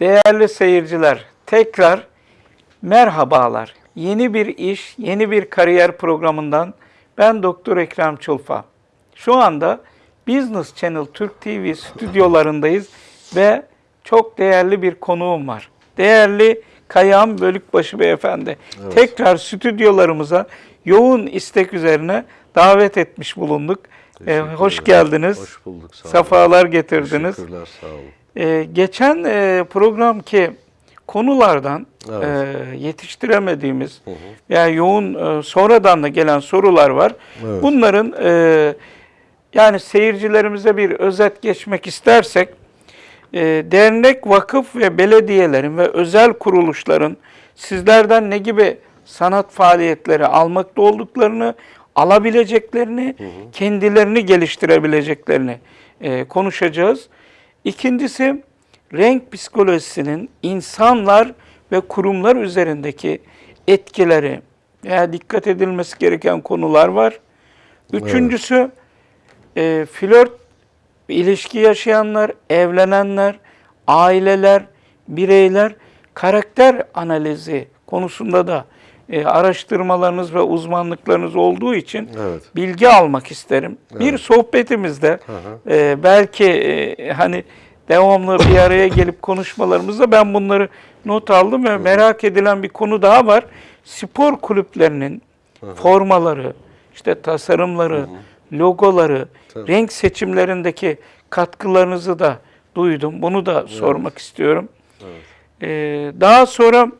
Değerli seyirciler, tekrar merhabalar. Yeni bir iş, yeni bir kariyer programından ben Doktor Ekrem Çulfa. Şu anda Business Channel Türk TV stüdyolarındayız ve çok değerli bir konuğum var. Değerli Kayağım Bölükbaşı Beyefendi. Tekrar stüdyolarımıza yoğun istek üzerine davet etmiş bulunduk. Ee, hoş geldiniz. Hoş bulduk. Sağ olun. Safalar getirdiniz. Teşekkürler. Sağ olun. Ee, geçen e, programki konulardan Evet. e, yetiştiremediğimiz veya yoğun e, sonradan da gelen sorular var. Evet. Bunların e, yani seyircilerimize bir özet geçmek istersek e, dernek, vakıf ve belediyelerin ve özel kuruluşların sizlerden ne gibi sanat faaliyetleri almakta olduklarını, alabileceklerini, kendilerini geliştirebileceklerini e, konuşacağız. İkincisi renk psikolojisinin insanlar ve kurumlar üzerindeki etkileri veya dikkat edilmesi gereken konular var. Üçüncüsü e, flört ilişki yaşayanlar, evlenenler, aileler, bireyler karakter analizi konusunda da e, araştırmalarınız ve uzmanlıklarınız olduğu için Evet. bilgi almak isterim. Bir sohbetimizde hı. e, belki e, hani devamlı bir araya gelip konuşmalarımızda ben bunları not aldım ve merak edilen bir konu daha var. Spor kulüplerinin formaları, işte tasarımları, logoları, Tabii. renk seçimlerindeki katkılarınızı da duydum. Bunu da sormak istiyorum. Ee, daha sonra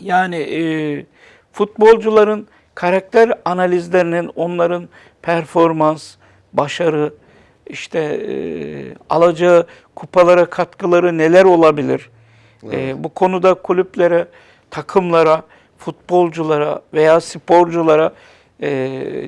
yani e, futbolcuların karakter analizlerinin, onların performans, başarı, işte e, alacağı kupalara katkıları neler olabilir? E, bu konuda kulüplere, takımlara, futbolculara veya sporculara e,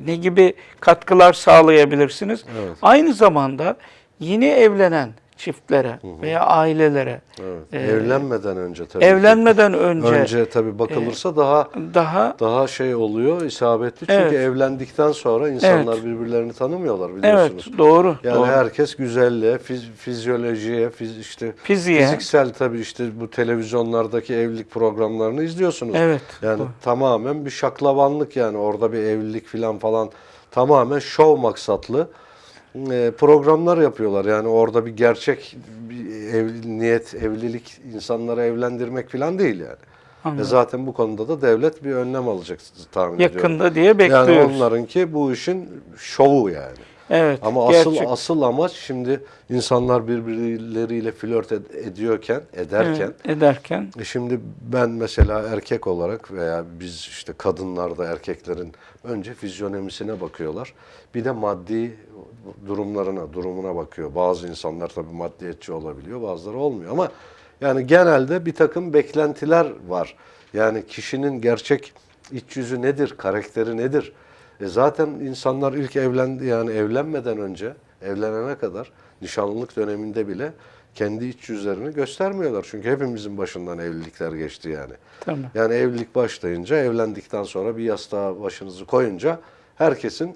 ne gibi katkılar sağlayabilirsiniz? Evet. Aynı zamanda yeni evlenen çiftlere veya ailelere Evet. Ee, Evlenmeden önce tabii. ki. evlenmeden önce, önce tabii bakılırsa daha daha daha şey oluyor, isabetli. Çünkü Evet. evlendikten sonra insanlar Evet. birbirlerini tanımıyorlar evet biliyorsunuz. doğru Yani doğru. herkes güzelliğe, fiz- fizyolojiye, fiz, işte Fiziğe. fiziksel tabii işte bu televizyonlardaki evlilik programlarını izliyorsunuz. Evet, Yani doğru. tamamen bir şaklabanlık yani orada bir evlilik falan falan tamamen şov maksatlı e, programlar yapıyorlar. Yani orada bir gerçek bir ev, niyet, evlilik insanları evlendirmek falan değil yani. E zaten bu konuda da devlet bir önlem alacak tahmin ediyorum. Yakında diye bekliyoruz. Yani onlarınki bu işin şovu yani. Evet. Ama asıl gerçek. asıl amaç şimdi insanlar birbirleriyle flört ed- ediyorken, ederken Evet, ederken e şimdi ben mesela erkek olarak veya biz işte kadınlarda erkeklerin önce fizyonomisine bakıyorlar. Bir de maddi durumlarına, durumuna bakıyor. Bazı insanlar tabii maddiyetçi olabiliyor, bazıları olmuyor ama yani genelde bir takım beklentiler var. Yani kişinin gerçek iç yüzü nedir, karakteri nedir? E zaten insanlar ilk evlendi yani evlenmeden önce, evlenene kadar nişanlılık döneminde bile kendi iç yüzlerini göstermiyorlar. Çünkü hepimizin başından evlilikler geçti yani. tamam. Yani evlilik başlayınca, evlendikten sonra bir yastığa başınızı koyunca herkesin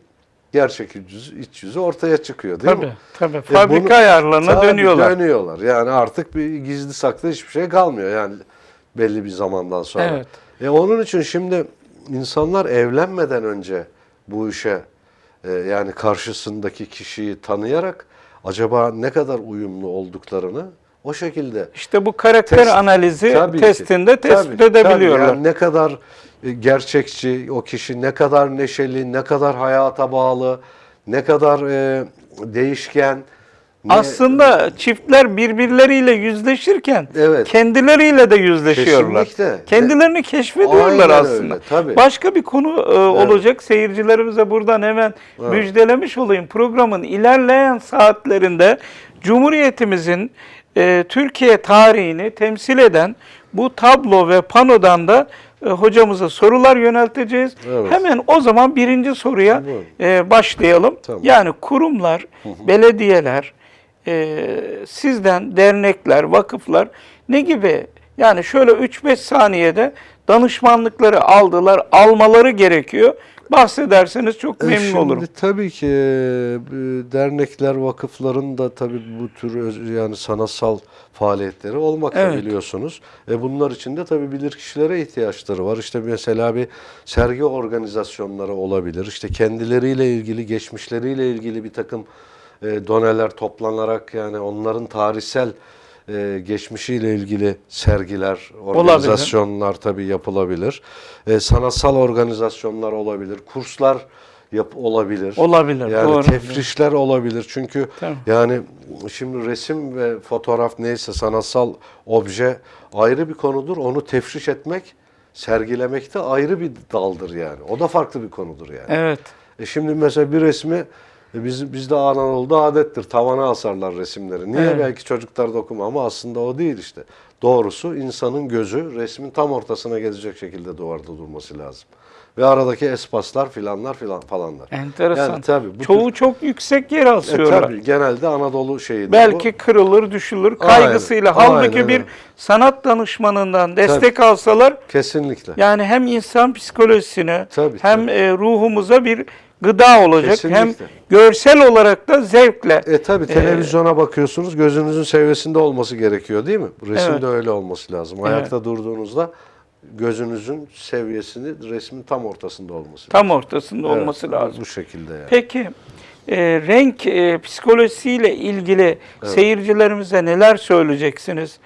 gerçek iç yüzü, iç yüzü ortaya çıkıyor değil Tabii mi? tabii. E Fabrika bunu- ayarlarına Tabii dönüyorlar. Dönüyorlar. Yani artık bir gizli saklı hiçbir şey kalmıyor yani belli bir zamandan sonra. Evet. E onun için şimdi insanlar evlenmeden önce bu işe e, yani karşısındaki kişiyi tanıyarak acaba ne kadar uyumlu olduklarını o şekilde İşte bu karakter Test- analizi Tabii ki. testinde tespit Tabii, edebiliyorlar. tabii. Yani ne kadar e, gerçekçi o kişi, ne kadar neşeli, ne kadar hayata bağlı, ne kadar e, değişken. ne- Aslında çiftler birbirleriyle yüzleşirken Evet. kendileriyle de yüzleşiyorlar. Kesinlikle. Kendilerini keşfediyorlar Aynen aslında. öyle, tabii. Başka bir konu e, olacak. Seyircilerimize buradan hemen müjdelemiş olayım. Programın ilerleyen saatlerinde Cumhuriyetimizin e, Türkiye tarihini temsil eden bu tablo ve panodan da e, hocamıza sorular yönelteceğiz. Evet. Hemen o zaman birinci soruya Buyurun. e, başlayalım. Tamam. Yani kurumlar, belediyeler, e, sizden dernekler, vakıflar ne gibi yani şöyle 3-5 saniyede danışmanlıkları aldılar, almaları gerekiyor. Bahsederseniz çok E, memnun şimdi olurum. Tabii ki e, dernekler, vakıfların da tabii bu tür yani sanatsal faaliyetleri olmakta Evet. biliyorsunuz. E bunlar için de tabii bilirkişilere ihtiyaçları var. İşte mesela bir sergi organizasyonları olabilir. İşte kendileriyle ilgili, geçmişleriyle ilgili bir takım e, doneler toplanarak yani onların tarihsel e, geçmişiyle ilgili sergiler, organizasyonlar tabii yapılabilir. E, sanatsal organizasyonlar olabilir, kurslar yap olabilir. Olabilir, Yani doğru. tefrişler olabilir. Çünkü Tamam. yani şimdi resim ve fotoğraf neyse sanatsal obje ayrı bir konudur. Onu tefriş etmek, sergilemek de ayrı bir daldır yani. O da farklı bir konudur yani. Evet. E şimdi mesela bir resmi e, biz, bizde Anadolu'da adettir. Tavana asarlar resimleri. Niye? Evet. Belki çocuklar da okuma ama aslında o değil işte. Doğrusu insanın gözü resmin tam ortasına gelecek şekilde duvarda durması lazım. Ve aradaki espaslar filanlar filan falanlar. Enteresan. Yani tabii bu Çoğu çok yüksek yer E, asıyorlar. tabii genelde Anadolu şeyidir Belki bu. kırılır, düşülür Aynen, kaygısıyla. Halbuki aynen bir sanat danışmanından destek alsalar Kesinlikle. yani hem insan psikolojisine Tabii, hem tabii. e, ruhumuza bir gıda olacak hem Kesinlikle. görsel olarak da zevkle. E tabi televizyona bakıyorsunuz gözünüzün seviyesinde olması gerekiyor değil mi? Resimde Evet. öyle olması lazım. Ayakta durduğunuzda gözünüzün seviyesini resmin tam ortasında olması lazım. tam ortasında Evet, olması lazım. Bu şekilde yani. Peki e, renk e, psikolojisiyle ilgili seyircilerimize neler söyleyeceksiniz?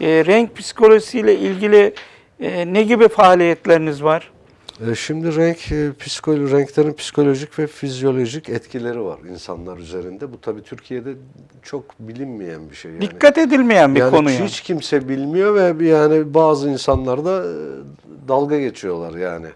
E, renk psikolojisiyle ilgili e, ne gibi faaliyetleriniz var? E, Şimdi renk, e, psikolo renklerin psikolojik ve fizyolojik etkileri var insanlar üzerinde. Bu tabii Türkiye'de çok bilinmeyen bir şey. Yani. Dikkat edilmeyen bir yani konu yani. hiç kimse bilmiyor ve yani bazı insanlar da e, dalga geçiyorlar yani.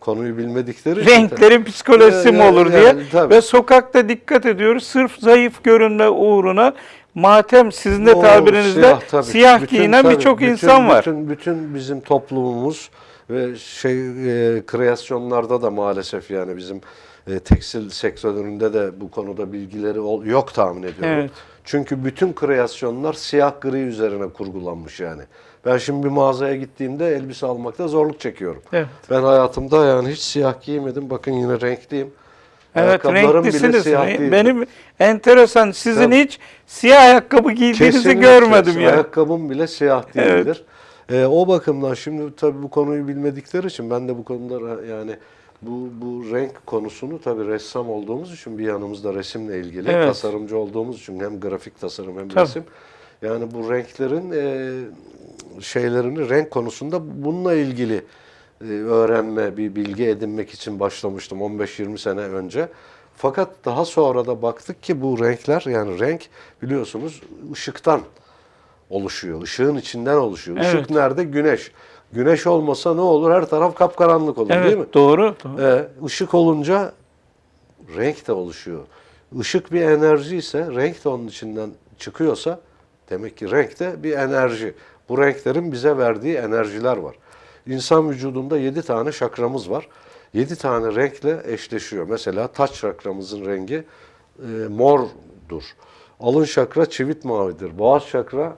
Konuyu bilmedikleri için. Renklerin psikolojisi mi Yani- olur diye yani tabii. ve sokakta dikkat ediyoruz. Sırf zayıf görünme uğruna matem sizin de tabirinizde tabii. siyah Bütün giyinen birçok insan var. Bütün, bütün bizim toplumumuz ve şey e, kreasyonlarda da maalesef yani bizim e, tekstil sektöründe de bu konuda bilgileri ol- yok tahmin ediyorum. Evet. Çünkü bütün kreasyonlar siyah gri üzerine kurgulanmış yani. Ben şimdi bir mağazaya gittiğimde elbise almakta zorluk çekiyorum. Evet. Ben hayatımda yani hiç siyah giymedim. Bakın yine renkliyim. Evet renklisiniz. Benim enteresan sizin Tabii. hiç siyah ayakkabı giydiğinizi Kesinlikle. görmedim ya. Ayakkabım bile siyah değildir. Ee, o bakımdan şimdi tabii bu konuyu bilmedikleri için ben de bu konuda yani bu bu renk konusunu tabii ressam olduğumuz için bir yanımızda resimle ilgili Evet. tasarımcı olduğumuz için hem grafik tasarım hem Tabii. resim yani bu renklerin e, şeylerini renk konusunda bununla ilgili e, öğrenme, bir bilgi edinmek için başlamıştım 15-20 sene önce. Fakat daha sonra da baktık ki bu renkler yani renk biliyorsunuz ışıktan oluşuyor. Işığın içinden oluşuyor. Işık Evet. nerede? Güneş. Güneş olmasa ne olur? Her taraf kapkaranlık olur Evet değil mi? doğru. doğru. Ee, ışık olunca renk de oluşuyor. Işık bir enerji ise renk de onun içinden çıkıyorsa demek ki renk de bir enerji. Bu renklerin bize verdiği enerjiler var. İnsan vücudunda 7 tane şakramız var. 7 tane renkle eşleşiyor. Mesela taç şakramızın rengi e, mordur. Alın şakra çivit mavidir. Boğaz şakra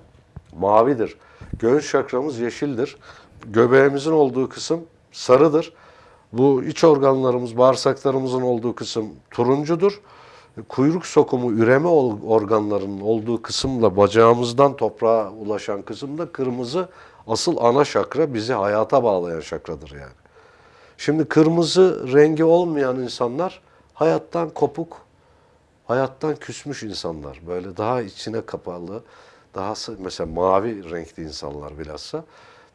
mavidir. Göğüs şakramız yeşildir. Göbeğimizin olduğu kısım sarıdır. Bu iç organlarımız, bağırsaklarımızın olduğu kısım turuncudur. Kuyruk sokumu, üreme organlarının olduğu kısımla bacağımızdan toprağa ulaşan kısım da kırmızı. Asıl ana şakra bizi hayata bağlayan şakradır yani. Şimdi kırmızı rengi olmayan insanlar hayattan kopuk, hayattan küsmüş insanlar. Böyle daha içine kapalı, daha mesela mavi renkli insanlar bilhassa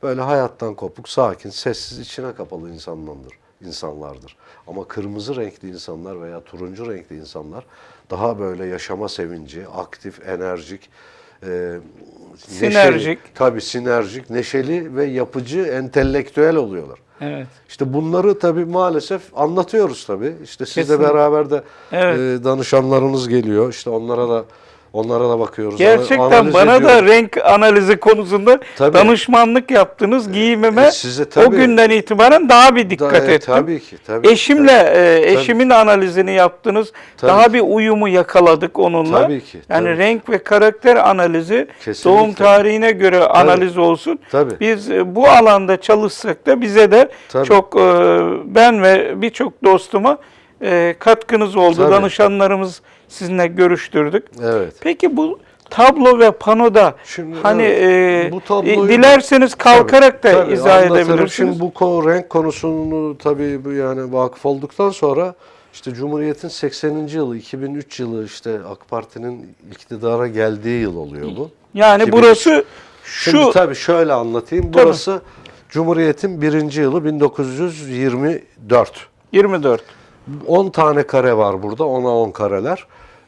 böyle hayattan kopuk, sakin, sessiz, içine kapalı insanlardır. insanlardır. Ama kırmızı renkli insanlar veya turuncu renkli insanlar daha böyle yaşama sevinci, aktif, enerjik, e, Sinerjik. neşeli, tabii sinerjik, neşeli ve yapıcı, entelektüel oluyorlar. Evet. İşte bunları tabii maalesef anlatıyoruz tabii. İşte sizle beraber de Evet. e, danışanlarınız geliyor. İşte onlara da Onlara da bakıyoruz. Gerçekten bana da ediyoruz. renk analizi konusunda Tabii. danışmanlık yaptınız. Giyimime E, size o tabii- günden itibaren daha bir dikkat Da- e, ettim. Tabii ki. Tabii, Eşimle tabii. e, eşimin analizini yaptınız. Tabii. Daha bir uyumu yakaladık onunla. Tabii ki, Yani tabii. renk ve karakter analizi Kesinlikle. doğum tarihine göre analiz olsun. Tabii. Biz e, bu alanda çalışsak da bize de Tabii. çok e, ben ve birçok dostuma e, katkınız oldu. Tabii. Danışanlarımız sizinle görüştürdük. Evet. Peki bu tablo ve panoda Şimdi, hani evet, e, bu tabloyu- dilerseniz kalkarak da Tabii, izah anlatırım. edebilirsiniz. Şimdi bu konu, renk konusunu tabii bu yani vakıf olduktan sonra işte Cumhuriyet'in 80. yılı, 2003 yılı işte AK Parti'nin iktidara geldiği yıl oluyor bu. yani 2003. burası şu Şimdi tabii şöyle anlatayım. Tabii. Burası Cumhuriyet'in birinci yılı 1924. 24. 10 tane kare var burada. 10'a 10 kareler.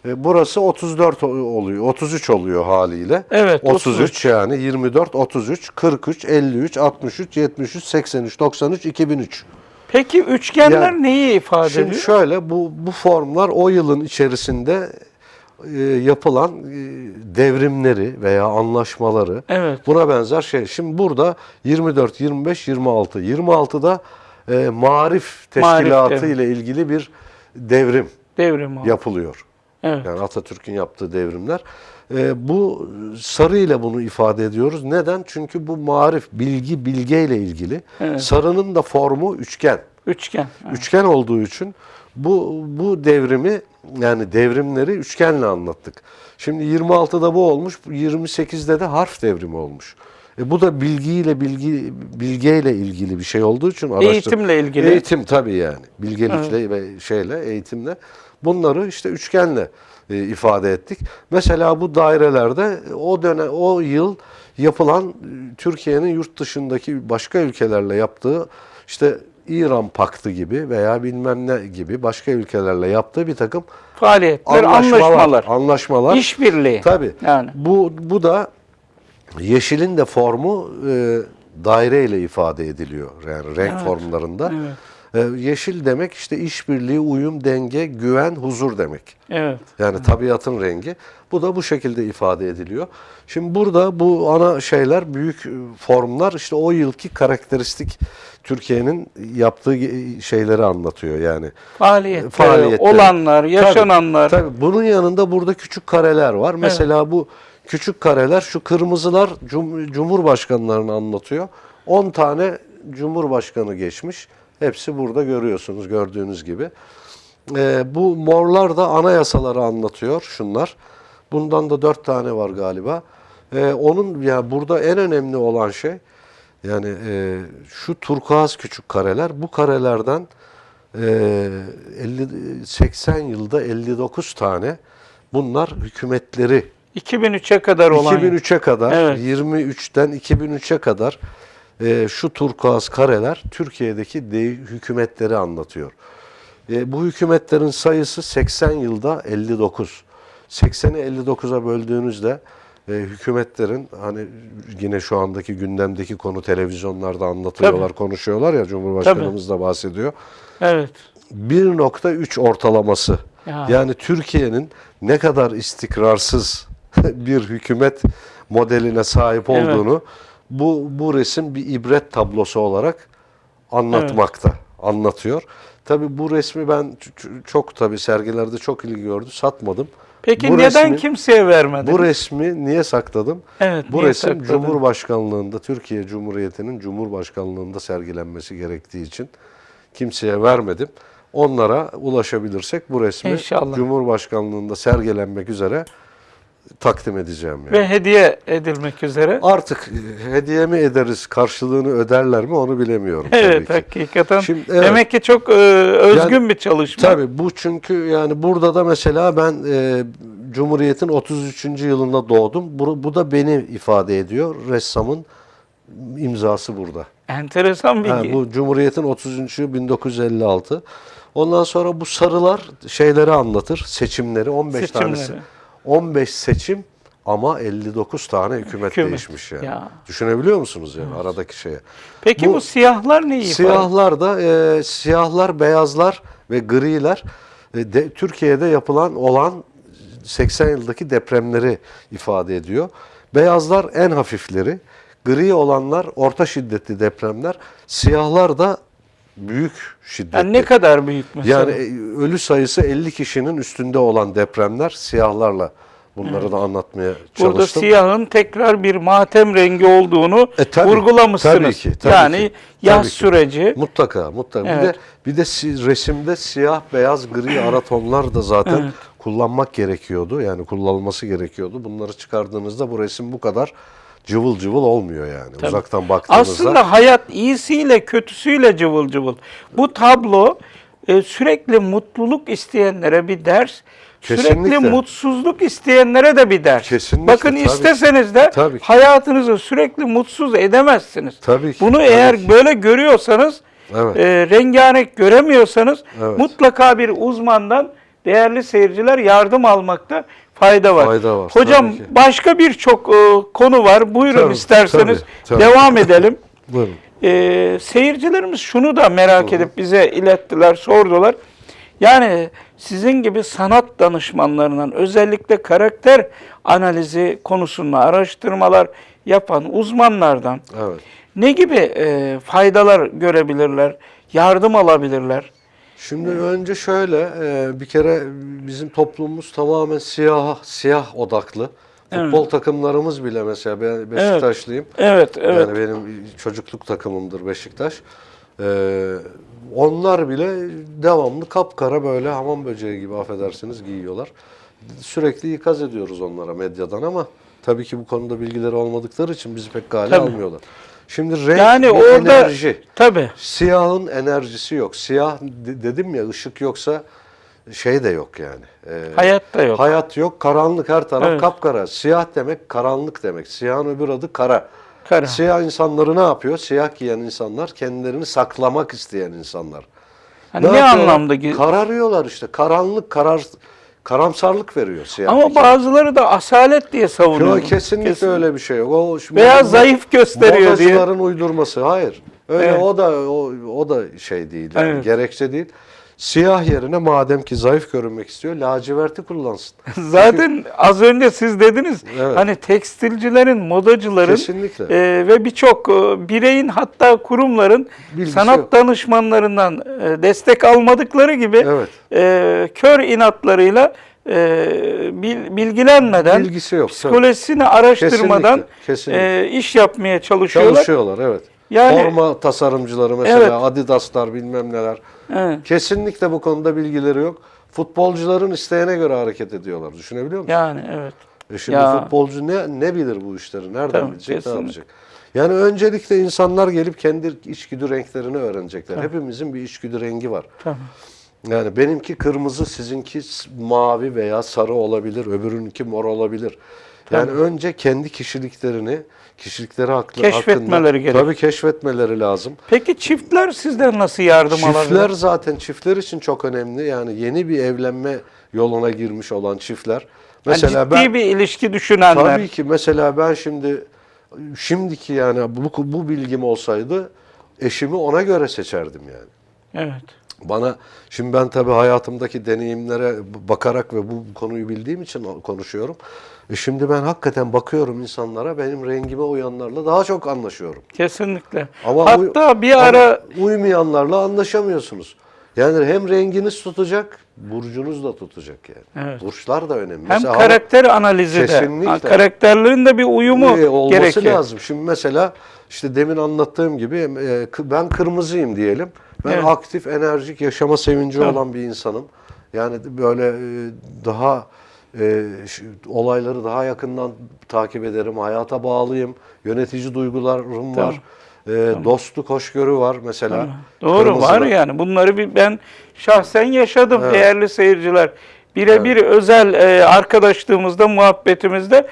E, Burası 34 o- oluyor. 33 oluyor haliyle. Evet, 33 yani 24, 33, 43, 53, 63, 73, 83, 93, 2003. Peki üçgenler Yani- neyi ifade Şimdi ediyor? şöyle bu bu formlar o yılın içerisinde e, yapılan e, devrimleri veya anlaşmaları Evet. buna benzer şey. Şimdi burada 24, 25, 26. 26'da e, Marif Teşkilatı devrim. ile ilgili bir devrim Devrim o. yapılıyor. Evet. Yani Atatürk'ün yaptığı devrimler. E, bu sarı ile bunu ifade ediyoruz. Neden? Çünkü bu marif, bilgi, bilgeyle ilgili. Evet. Sarının da formu üçgen. Üçgen. Evet. Üçgen olduğu için bu bu devrimi yani devrimleri üçgenle anlattık. Şimdi 26'da bu olmuş, 28'de de harf devrimi olmuş. E bu da bilgiyle bilgi bilgeyle ilgili bir şey olduğu için araştır- Eğitimle ilgili. Eğitim tabii yani. Bilgelikle ve şeyle eğitimle bunları işte üçgenle e, ifade ettik. Mesela bu dairelerde o dönem o yıl yapılan e, Türkiye'nin yurt dışındaki başka ülkelerle yaptığı işte İran Paktı gibi veya bilmem ne gibi başka ülkelerle yaptığı bir takım Faaliyetler, anlaşmalar, anlaşmalar, anlaşmalar. işbirliği. Tabii. Yani. Bu bu da yeşilin de formu e, daire ile ifade ediliyor. Yani renk formlarında. E, yeşil demek işte işbirliği, uyum, denge, güven, huzur demek. Evet. Yani tabiatın rengi. Bu da bu şekilde ifade ediliyor. Şimdi burada bu ana şeyler, büyük e, formlar işte o yılki karakteristik Türkiye'nin yaptığı şeyleri anlatıyor yani. Faaliyetler, Faaliyetleri. olanlar, yaşananlar. Tabii, tabii. Bunun yanında burada küçük kareler var. Mesela bu küçük kareler, şu kırmızılar cum- cumhurbaşkanlarını anlatıyor. 10 tane cumhurbaşkanı geçmiş. Hepsi burada görüyorsunuz gördüğünüz gibi. Ee, bu morlar da anayasaları anlatıyor şunlar. Bundan da 4 tane var galiba. Ee, onun ya burada en önemli olan şey yani e, şu turkuaz küçük kareler bu karelerden e, 50 80 yılda 59 tane bunlar hükümetleri 2003'e kadar olan. 2003'e kadar Evet. 23'ten 2003'e kadar e, şu turkuaz kareler Türkiye'deki de, hükümetleri anlatıyor. E, bu hükümetlerin sayısı 80 yılda 59. 80'i 59'a böldüğünüzde e, hükümetlerin hani yine şu andaki gündemdeki konu televizyonlarda anlatıyorlar, konuşuyorlar ya Cumhurbaşkanımız da bahsediyor. Evet. 1.3 ortalaması. Ya. Yani Türkiye'nin ne kadar istikrarsız bir hükümet modeline sahip Evet. Bu bu resim bir ibret tablosu olarak anlatmakta, anlatıyor. Tabii bu resmi ben çok tabii sergilerde çok ilgi gördü, satmadım. Peki Bu neden resmi- kimseye vermedin? Bu resmi niye sakladım? Evet, bu niye resim sakladın? Cumhurbaşkanlığında, Türkiye Cumhuriyeti'nin Cumhurbaşkanlığında sergilenmesi gerektiği için kimseye vermedim. Onlara ulaşabilirsek bu resmi İnşallah. Cumhurbaşkanlığında sergilenmek üzere takdim edeceğim. Yani. Ve hediye edilmek üzere. Artık e, hediye mi ederiz, karşılığını öderler mi onu bilemiyorum. tabii Evet ki. hakikaten. Şimdi, evet. Demek ki çok e, özgün Yani, bir çalışma. Tabii bu çünkü yani burada da mesela ben e, Cumhuriyet'in 33. yılında doğdum. Bu, bu da beni ifade ediyor. Ressamın imzası burada. Enteresan bilgi. Ha, bu Cumhuriyet'in 30. yılı 1956. Ondan sonra bu sarılar şeyleri anlatır. Seçimleri 15 Seçimleri. tanesi. 15 seçim ama 59 tane hükümet, Hükümet. değişmiş yani. Ya. Düşünebiliyor musunuz yani aradaki şeye? Peki bu, bu siyahlar neyi ifade Siyahlar da e, siyahlar, beyazlar ve griler e, de, Türkiye'de yapılan olan 80 yıldaki depremleri ifade ediyor. Beyazlar en hafifleri, gri olanlar orta şiddetli depremler, siyahlar da büyük şiddetli. Yani ne kadar büyük mesela? Yani e, ölü sayısı 50 kişinin üstünde olan depremler siyahlarla bunları da anlatmaya çalıştım. Burada siyahın tekrar bir matem rengi olduğunu E, tabii, vurgulamışsınız. tabii ki, tabii yani ki, yaz tabii ki. süreci. Mutlaka, mutlaka. Bir Evet. de bir de si- resimde siyah, beyaz, gri ara tonlar da zaten Evet. kullanmak gerekiyordu. Yani kullanılması gerekiyordu. Bunları çıkardığınızda bu resim bu kadar cıvıl cıvıl olmuyor yani. Uzaktan baktığınızda. Aslında hayat iyisiyle kötüsüyle cıvıl cıvıl. Bu tablo e, sürekli mutluluk isteyenlere bir ders. Sürekli Kesinlikle. mutsuzluk isteyenlere de bir ders. Kesinlikle, Bakın tabii. isteseniz de Tabii ki. hayatınızı sürekli mutsuz edemezsiniz. Tabii ki, Bunu tabii eğer ki. böyle görüyorsanız, Evet. e, rengarenk göremiyorsanız Evet. mutlaka bir uzmandan değerli seyirciler yardım almakta fayda var. Fayda var, Hocam tabii ki. başka birçok e, konu var. Buyurun Tabii, isterseniz tabii, tabii. devam edelim. Buyurun. Ee, seyircilerimiz şunu da merak edip bize ilettiler, sordular. Yani sizin gibi sanat danışmanlarından özellikle karakter analizi konusunda araştırmalar yapan uzmanlardan Evet. ne gibi e, faydalar görebilirler, yardım alabilirler? Şimdi önce şöyle e, bir kere bizim toplumumuz tamamen siyah siyah odaklı. Futbol takımlarımız bile mesela ben Beşiktaşlıyım. Evet, evet. Yani benim çocukluk takımımdır Beşiktaş. Ee, onlar bile devamlı kapkara böyle hamam böceği gibi affedersiniz giyiyorlar. Sürekli ikaz ediyoruz onlara medyadan ama tabii ki bu konuda bilgileri olmadıkları için bizi pek gale Tabii. almıyorlar. Şimdi renk yani ve orada enerji. tabii Siyahın enerjisi yok. Siyah de- dedim ya ışık yoksa şey de yok yani. Ee, hayat da yok. Hayat yok. Karanlık her taraf Evet. kapkara. Siyah demek karanlık demek. Siyahın öbür adı kara. Kara. Siyah insanları ne yapıyor? Siyah giyen insanlar kendilerini saklamak isteyen insanlar. Hani ne, yapıyorlar? anlamda? Kararıyorlar işte. Karanlık, karar karamsarlık veriyor siyah. Ama bazıları da asalet diye savunuyor. Yok, kesinlikle Kesin. öyle bir şey yok. O Veya zayıf gösteriyor diye. Modacıların uydurması. Hayır. Öyle Evet. o da o, o da şey değil. Yani, Evet. Gerekçe değil. Siyah yerine madem ki zayıf görünmek istiyor, laciverti kullansın. Zaten az önce siz dediniz Evet. hani tekstilcilerin, modacıların Kesinlikle. e, ve birçok e, bireyin hatta kurumların Bilgisi sanat yok. danışmanlarından e, destek almadıkları gibi Evet. e, kör inatlarıyla e, bil- bilgilenmeden, Bilgisi yok. tabii. psikolojisini araştırmadan Kesinlikle, kesinlikle. e, iş yapmaya çalışıyorlar. Çalışıyorlar evet. Yani- Forma tasarımcıları mesela Evet. Adidas'lar bilmem neler. Evet. Kesinlikle bu konuda bilgileri yok. Futbolcuların isteğine göre hareket ediyorlar. Düşünebiliyor musun? Yani evet. E şimdi Ya. futbolcu ne ne bilir bu işleri? Nereden Tabii, bilecek? kesinlikle. Ne yapacak? Yani öncelikle insanlar gelip kendi içgüdü renklerini öğrenecekler. Hepimizin bir içgüdü rengi var. Tamam. Yani benimki kırmızı, sizinki mavi veya sarı olabilir, öbürünki mor olabilir. Yani önce kendi kişiliklerini, kişilikleri haklı, Keşfetmeleri hakkında, gerek. Tabii keşfetmeleri lazım. Peki çiftler sizden nasıl yardım Çiftler alabilir? zaten çiftler için çok önemli. Yani yeni bir evlenme yoluna girmiş olan çiftler. Mesela Yani ciddi ben bir ilişki düşünenler. tabii ki mesela ben şimdi şimdiki yani bu bu bilgim olsaydı eşimi ona göre seçerdim yani. Evet. Bana şimdi ben tabii hayatımdaki deneyimlere bakarak ve bu konuyu bildiğim için konuşuyorum. E şimdi ben hakikaten bakıyorum insanlara benim rengime uyanlarla daha çok anlaşıyorum. Kesinlikle. Ama Hatta bir ara uymayanlarla anlaşamıyorsunuz. Yani hem renginiz tutacak, burcunuz da tutacak yani. Evet. Burçlar da önemli. hem Mesela karakter analizi de, karakterlerin de bir uyumu e, olması gerekiyor. lazım. Şimdi mesela işte demin anlattığım gibi e, ben kırmızıyım diyelim. Ben Evet. aktif, enerjik, yaşama sevinci Tabii. olan bir insanım. Yani böyle e, daha e, şu- olayları daha yakından takip ederim. Hayata bağlıyım. Yönetici duygularım var. E, Dostluk, hoşgörü var mesela. Doğru Kırmızıda. var yani. Bunları bir ben şahsen yaşadım Evet. değerli seyirciler. Birebir özel e, arkadaşlığımızda, muhabbetimizde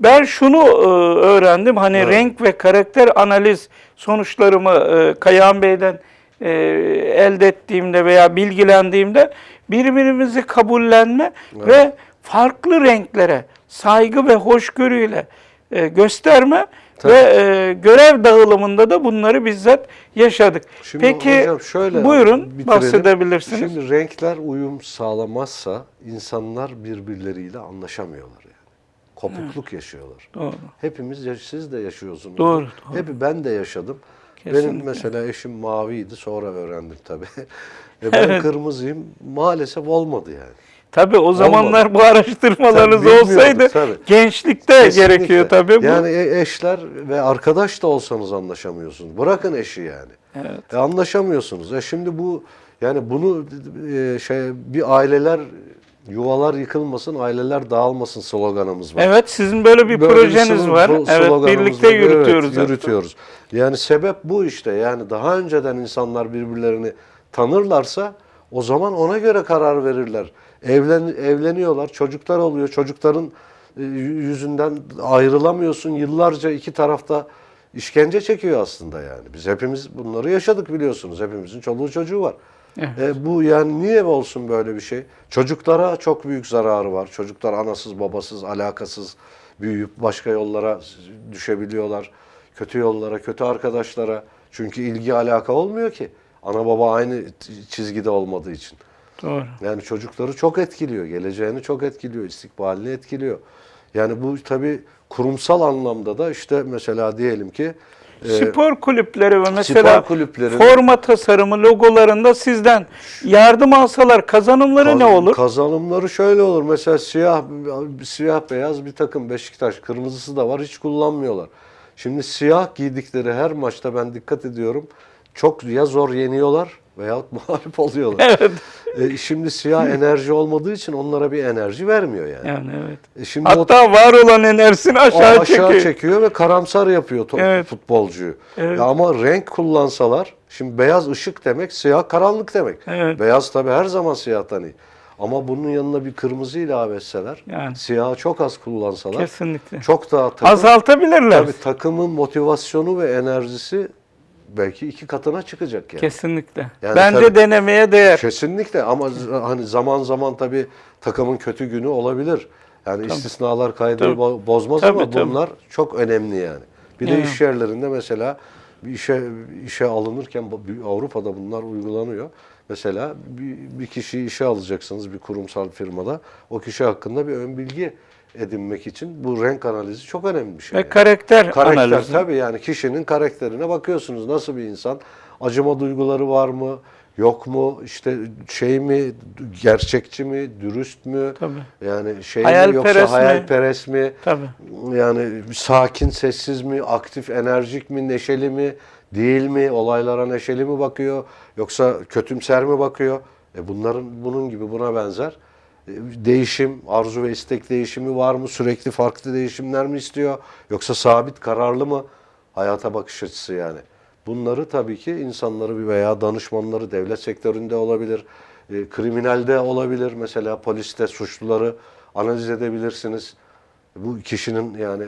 ben şunu e, öğrendim. Hani Evet. renk ve karakter analiz sonuçlarımı e, Kayahan Bey'den e, elde ettiğimde veya bilgilendiğimde birbirimizi kabullenme ve farklı renklere saygı ve hoşgörüyle e, gösterme Ve e, görev dağılımında da bunları bizzat yaşadık. Şimdi Peki hocam şöyle buyurun bitirelim. bahsedebilirsiniz. Şimdi renkler uyum sağlamazsa insanlar birbirleriyle anlaşamıyorlar yani. Kopukluk yaşıyorlar. Doğru. Hepimiz siz de yaşıyorsunuz. Doğru, doğru. Hep ben de yaşadım. Benim Kesinlikle. mesela eşim maviydi sonra öğrendim tabii. e ben kırmızıyım maalesef olmadı yani. Tabii o zamanlar bu araştırmalarınız Tabii, olsaydı tabii. gençlikte Kesinlikle. gerekiyor tabii bu. Yani e- eşler ve arkadaş da olsanız anlaşamıyorsunuz. Bırakın eşi yani. Evet. E anlaşamıyorsunuz. E şimdi bu yani bunu e, şey bir aileler yuvalar yıkılmasın, aileler dağılmasın sloganımız var. Evet sizin böyle bir Böyle projeniz slo- var. Evet birlikte var. yürütüyoruz. Evet, yürütüyoruz. Yani sebep bu işte. Yani daha önceden insanlar birbirlerini tanırlarsa o zaman ona göre karar verirler. Evlen evleniyorlar, çocuklar oluyor. Çocukların e, yüzünden ayrılamıyorsun. Yıllarca iki tarafta işkence çekiyor aslında yani. Biz hepimiz bunları yaşadık biliyorsunuz. Hepimizin çoluğu çocuğu var. E, bu yani niye olsun böyle bir şey? Çocuklara çok büyük zararı var. Çocuklar anasız babasız alakasız büyüyüp başka yollara düşebiliyorlar. Kötü yollara, kötü arkadaşlara. Çünkü ilgi alaka olmuyor ki. Ana baba aynı çizgide olmadığı için. Doğru. Yani çocukları çok etkiliyor, geleceğini çok etkiliyor, istikbalini etkiliyor. Yani bu tabii kurumsal anlamda da işte mesela diyelim ki e, Spor kulüpleri ve mesela spor kulüplerin- forma tasarımı logolarında sizden yardım alsalar kazanımları ne Kaz- olur? Kazanımları şöyle olur. Mesela siyah siyah beyaz bir takım Beşiktaş kırmızısı da var hiç kullanmıyorlar. Şimdi siyah giydikleri her maçta ben dikkat ediyorum. Çok ya zor yeniyorlar veyahut mağlup oluyorlar. Evet. E, şimdi siyah enerji olmadığı için onlara bir enerji vermiyor yani. Yani evet. E, şimdi o Hatta var olan enerjisini o aşağı, aşağı çekiyor. çekiyor ve karamsar yapıyor Evet. futbolcuyu. Evet. Ya ama renk kullansalar, şimdi beyaz ışık demek, siyah karanlık demek. Evet. Beyaz tabii her zaman siyahtan iyi. Ama bunun yanına bir kırmızı ilave etseler, Yani. siyahı çok az kullansalar, Kesinlikle. çok daha takım, Azaltabilirler. tabii takımın motivasyonu ve enerjisi belki iki katına çıkacak yani. Kesinlikle. Yani Bence tabii- denemeye değer. Kesinlikle ama hani zaman zaman tabii takımın kötü günü olabilir. Yani istisnalar kaydı Tabii. bo- bozmaz Tabii, ama tabii. bunlar çok önemli yani. Bir de Evet. iş yerlerinde mesela bir işe işe alınırken Avrupa'da bunlar uygulanıyor. Mesela bir, bir kişiyi işe alacaksınız bir kurumsal firmada. O kişi hakkında bir ön bilgi edinmek için bu renk analizi çok önemli bir şey. Ve yani. karakter, Karakter analizi. tabii yani kişinin karakterine bakıyorsunuz. Nasıl bir insan? Acıma duyguları var mı? Yok mu? İşte şey mi? Gerçekçi mi? Dürüst mü? Tabii. Yani şey mi Hayalperest yoksa mi? hayalperest mi? Tabii. Yani sakin, sessiz mi? Aktif, enerjik mi? Neşeli mi? Değil mi? Olaylara neşeli mi bakıyor? Yoksa kötümser mi bakıyor? E bunların bunun gibi buna benzer değişim, arzu ve istek değişimi var mı? Sürekli farklı değişimler mi istiyor? Yoksa sabit, kararlı mı? Hayata bakış açısı yani. Bunları tabii ki insanları veya danışmanları devlet sektöründe olabilir, e, kriminalde olabilir. Mesela poliste suçluları analiz edebilirsiniz. Bu kişinin yani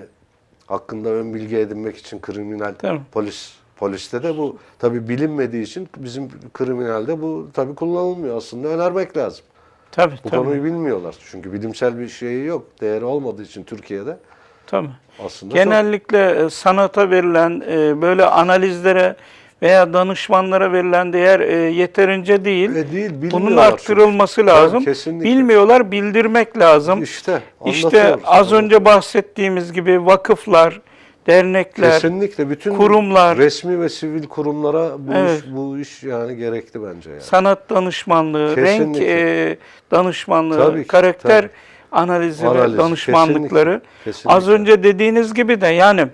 hakkında ön bilgi edinmek için kriminal Tabii. polis poliste de bu tabii bilinmediği için bizim kriminalde bu tabii kullanılmıyor aslında önermek lazım. Tabii, Bu tabii. konuyu bilmiyorlar. Çünkü bilimsel bir şeyi yok. Değeri olmadığı için Türkiye'de tabii. aslında Genellikle e, sanata verilen e, böyle analizlere veya danışmanlara verilen değer e, yeterince değil. çok... E değil, Bunun arttırılması çünkü. lazım. Kesinlikle. Bilmiyorlar, bildirmek lazım. İşte İşte az önce bahsettiğimiz gibi vakıflar, dernekler, Kesinlikle bütün kurumlar- resmi ve sivil kurumlara bu Evet. iş bu iş yani gerekli bence yani. sanat danışmanlığı, renk Kesinlikle. e, danışmanlığı, Tabii ki, karakter tabii. analizi Analiz, ve danışmanlıkları. kesinlikle, kesinlikle. Az önce dediğiniz gibi de yani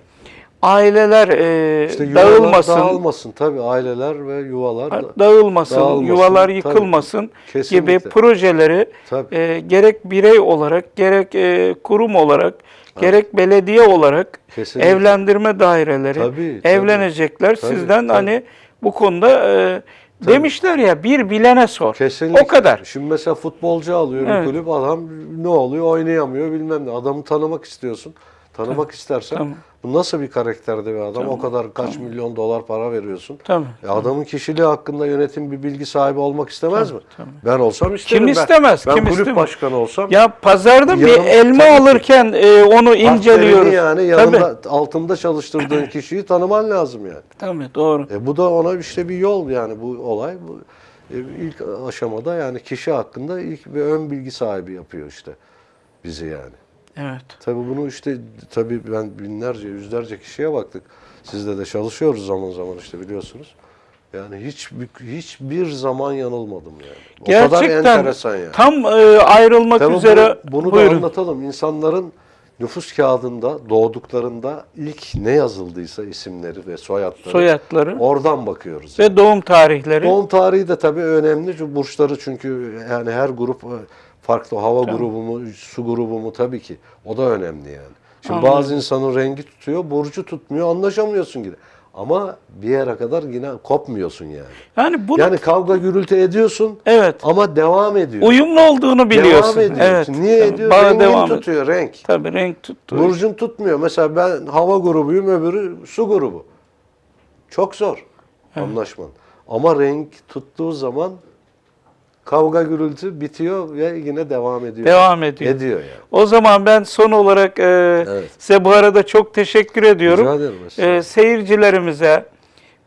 aileler e, İşte dağılmasın, dağılmasın tabii aileler ve yuvalar da- dağılmasın, dağılmasın, yuvalar tabii. yıkılmasın gibi projeleri Tabii. e, gerek birey olarak, gerek e, kurum olarak, gerek belediye olarak Kesinlikle. evlendirme daireleri Tabii, evlenecekler. Tabii, Sizden tabii. hani bu konuda e, demişler ya bir bilene sor. Kesinlikle. O kadar. Şimdi mesela futbolcu alıyor Evet. kulüp adam ne oluyor oynayamıyor bilmem ne. Adamı tanımak istiyorsun. Tanımak istersen Tamam. bu nasıl bir karakterde bir adam? O kadar kaç milyon dolar para veriyorsun. Tabii. E adamın kişiliği hakkında yönetim bir bilgi sahibi olmak istemez mi? tabii. Ben olsam isterim. Kim Ben- istemez, Ben, kim kulüp istemez? başkanı olsam Ya pazarda bir elma tabii alırken e, onu inceliyoruz. yani Tabii. yanında altında çalıştırdığın kişiyi tanıman lazım yani. Tabii doğru. E bu da ona işte bir yol yani bu olay. Bu e, ilk aşamada yani kişi hakkında ilk bir ön bilgi sahibi yapıyor işte bizi yani. Evet. Tabii bunu işte tabii ben binlerce, yüzlerce kişiye baktık. Sizde de çalışıyoruz zaman zaman işte biliyorsunuz. Yani hiç hiçbir zaman yanılmadım yani. O kadar Gerçekten enteresan yani. tam e, ayrılmak Tabii üzere bunu, bunu da anlatalım. İnsanların nüfus kağıdında doğduklarında ilk ne yazıldıysa isimleri ve soyadları Soyadları oradan bakıyoruz. ve doğum tarihleri. Doğum tarihi de tabii önemli. Çünkü burçları çünkü yani her grup farklı. Hava grubu mu, su grubu mu tabii ki. O da önemli yani. Şimdi Anladım. bazı insanın rengi tutuyor, burcu tutmuyor, anlaşamıyorsun yine. Ama bir yere kadar yine kopmuyorsun yani. Yani bunu Yani kavga gürültü ediyorsun evet ama devam ediyor. uyumlu olduğunu biliyorsun. Devam ediyorsun. Evet. Niye tabii. ediyor? Bağı Rengin devam ediyor. tutuyor, renk. Tabii renk tuttu. Burcun tutmuyor. Mesela ben hava grubuyum, öbürü su grubu. Çok zor anlaşman. Ama renk tuttuğu zaman kavga gürültü bitiyor ve yine devam ediyor. Devam ediyor. Ediyor yani. O zaman ben son olarak e, Evet. size bu arada çok teşekkür ediyorum. Rica ederim. E, seyircilerimize,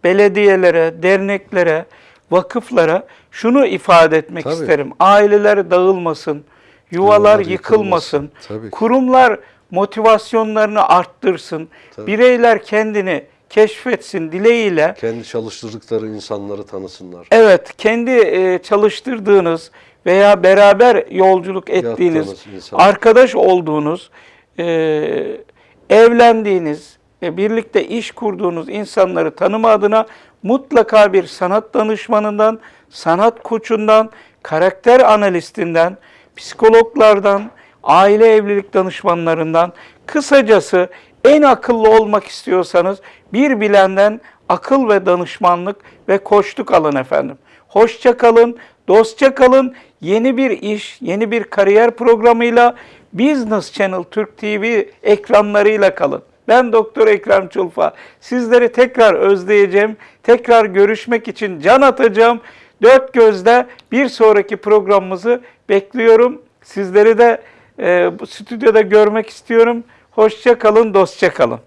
belediyelere, derneklere, vakıflara şunu ifade etmek Tabii. isterim. Aileler dağılmasın, yuvalar Yuvalar yıkılmasın, yıkılmasın. Tabii kurumlar motivasyonlarını arttırsın, Tabii. bireyler kendini keşfetsin dileğiyle Kendi çalıştırdıkları insanları tanısınlar. Evet, kendi e, çalıştırdığınız veya beraber yolculuk ettiğiniz, arkadaş olduğunuz, e, evlendiğiniz, e, birlikte iş kurduğunuz insanları tanıma adına mutlaka bir sanat danışmanından, sanat koçundan, karakter analistinden, psikologlardan, aile evlilik danışmanlarından, kısacası en akıllı olmak istiyorsanız bir bilenden akıl ve danışmanlık ve koçluk alın efendim. Hoşça kalın, dostça kalın. Yeni bir iş, yeni bir kariyer programıyla Business Channel Türk TV ekranlarıyla kalın. Ben Doktor Ekrem Çulfa. Sizleri tekrar özleyeceğim. Tekrar görüşmek için can atacağım. Dört gözle bir sonraki programımızı bekliyorum. Sizleri de e, stüdyoda görmek istiyorum. Hoşça kalın, dostça kalın.